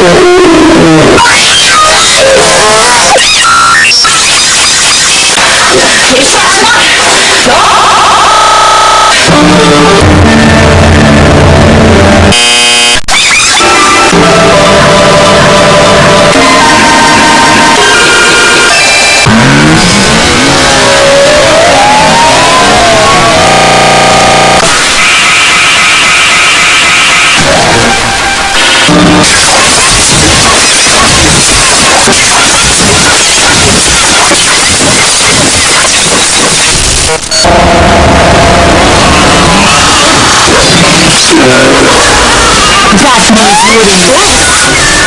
It's not enough! No! That means rooting.